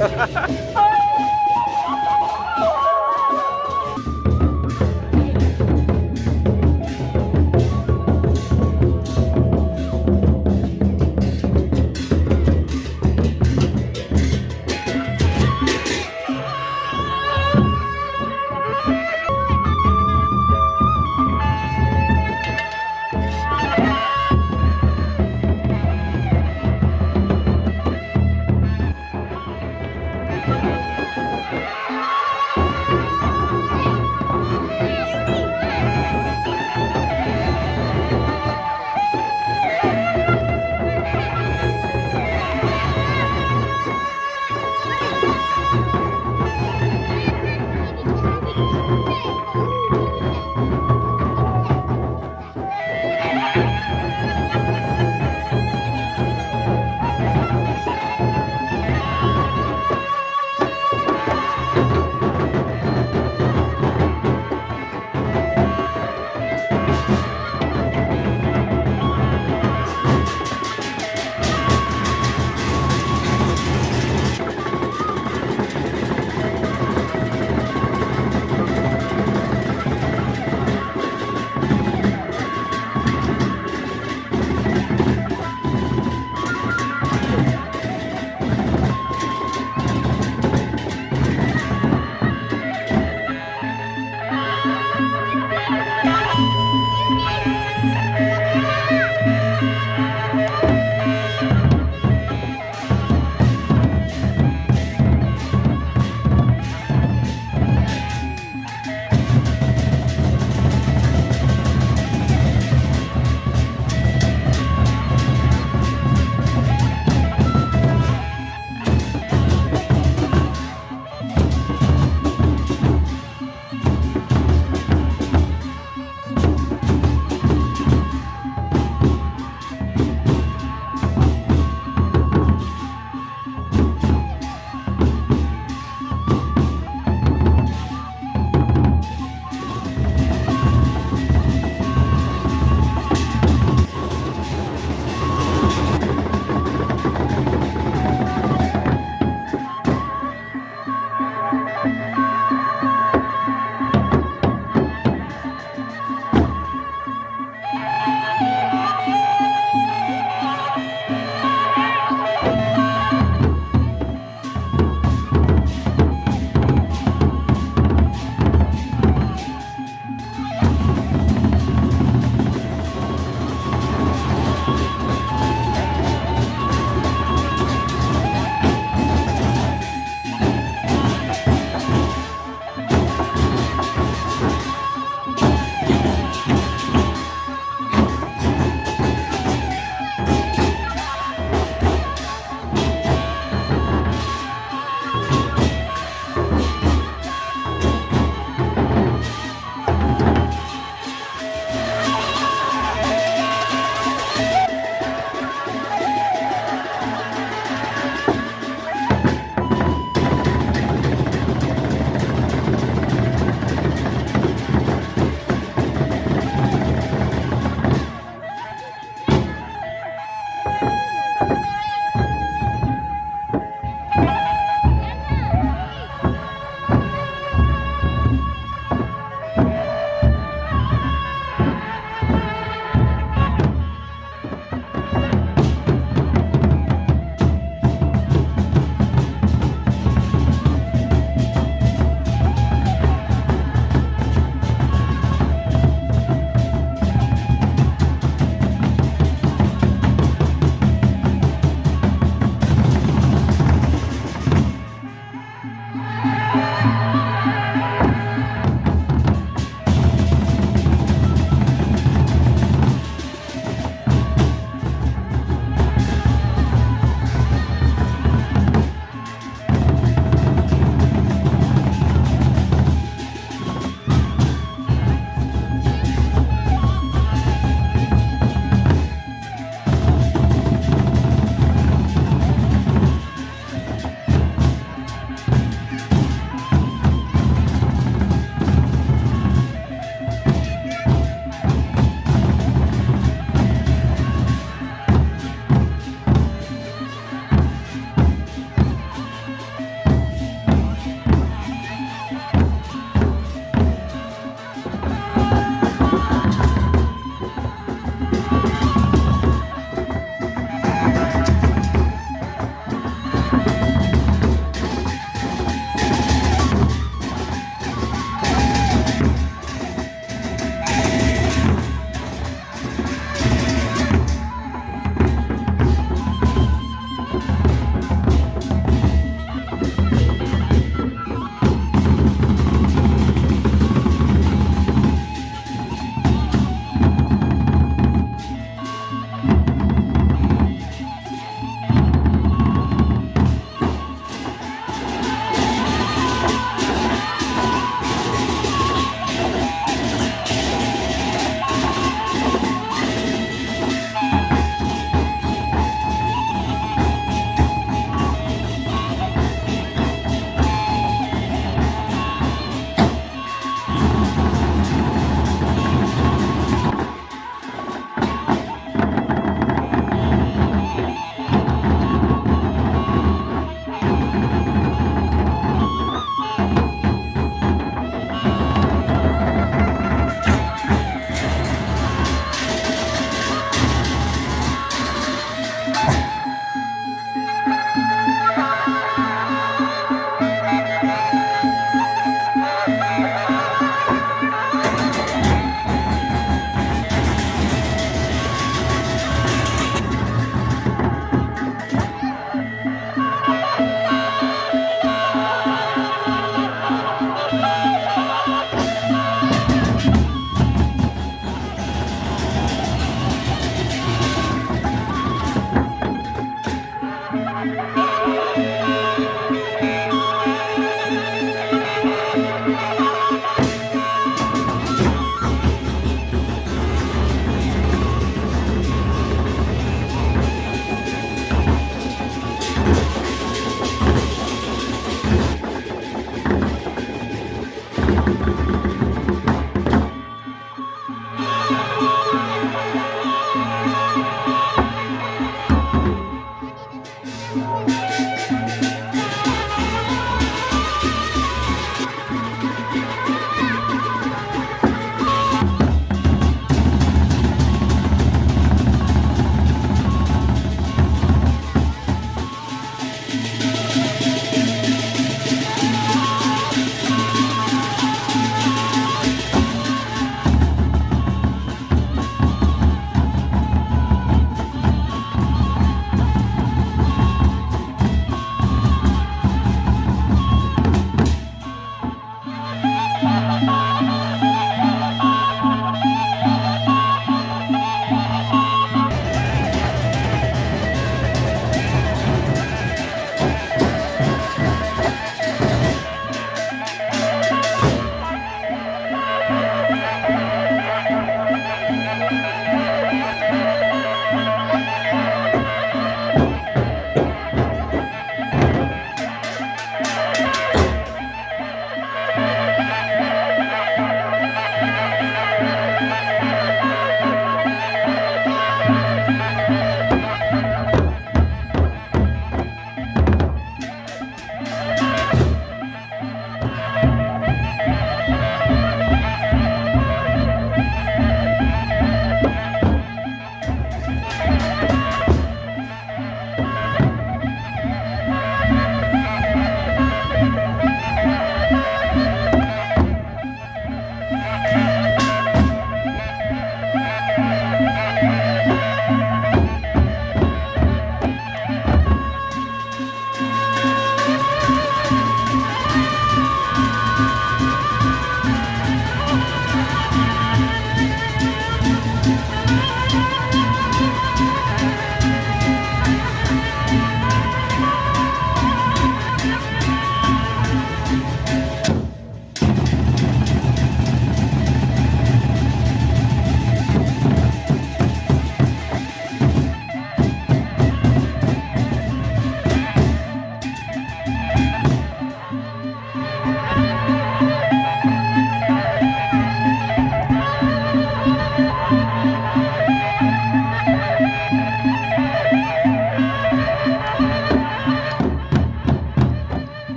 oh.